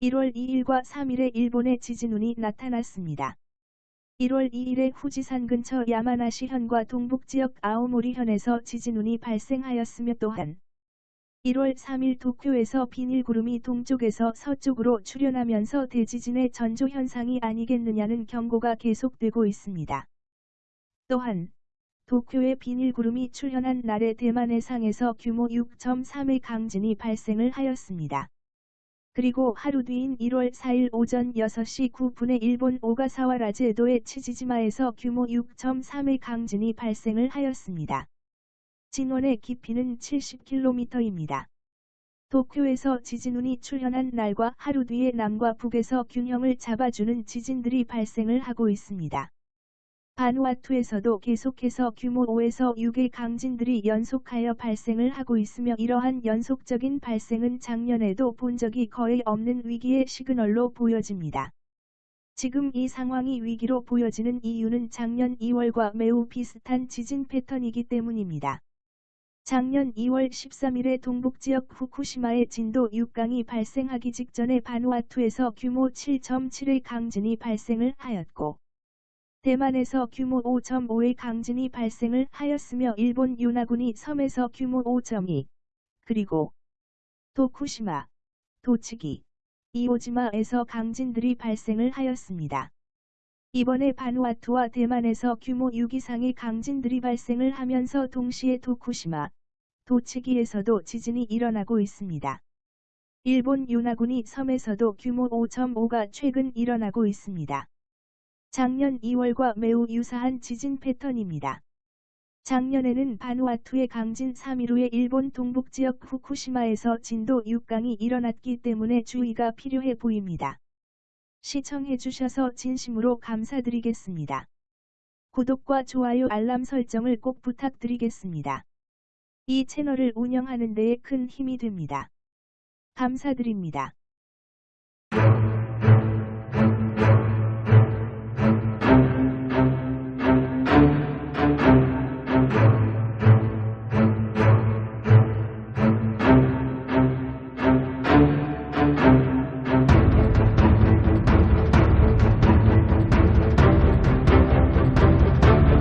1월 2일과 3일에 일본의 지진운이 나타났습니다. 1월 2일에 후지산 근처 야마나시 현과 동북지역 아오모리 현에서 지진운이 발생하였으며 또한 1월 3일 도쿄에서 비닐구름이 동쪽에서 서쪽으로 출현하면서 대지진의 전조 현상이 아니겠느냐는 경고가 계속되고 있습니다. 또한 도쿄에 비닐구름이 출현한 날에 대만 해상에서 규모 6.3의 강진이 발생을 하였습니다. 그리고 하루 뒤인 1월 4일 오전 6시 9분에 일본 오가사와 라제도의 치지지마에서 규모 6.3의 강진이 발생을 하였습니다. 진원의 깊이는 70km입니다. 도쿄에서 지진운이 출현한 날과 하루 뒤에 남과 북에서 균형을 잡아주는 지진들이 발생을 하고 있습니다. 바누아투에서도 계속해서 규모 5에서 6의 강진들이 연속하여 발생을 하고 있으며 이러한 연속적인 발생은 작년에도 본 적이 거의 없는 위기의 시그널로 보여집니다. 지금 이 상황이 위기로 보여지는 이유는 작년 2월과 매우 비슷한 지진 패턴이기 때문입니다. 작년 2월 13일에 동북지역 후쿠시마의 진도 6강이 발생하기 직전에 바누아투에서 규모 7.7의 강진이 발생을 하였고 대만에서 규모 5.5의 강진이 발생을 하였으며 일본 요나군이 섬에서 규모 5.2 그리고 도쿠시마, 도치기, 이오지마에서 강진들이 발생을 하였습니다. 이번에 바누아투와 대만에서 규모 6 이상의 강진들이 발생을 하면서 동시에 도쿠시마, 도치기에서도 지진이 일어나고 있습니다. 일본 요나군이 섬에서도 규모 5.5가 최근 일어나고 있습니다. 작년 2월과 매우 유사한 지진 패턴입니다. 작년에는 바누아투의 강진 3일 후에 일본 동북지역 후쿠시마에서 진도 6강이 일어났기 때문에 주의가 필요해 보입니다. 시청해주셔서 진심으로 감사드리겠습니다. 구독과 좋아요 알람 설정을 꼭 부탁드리겠습니다. 이 채널을 운영하는 데에 큰 힘이 됩니다. 감사드립니다.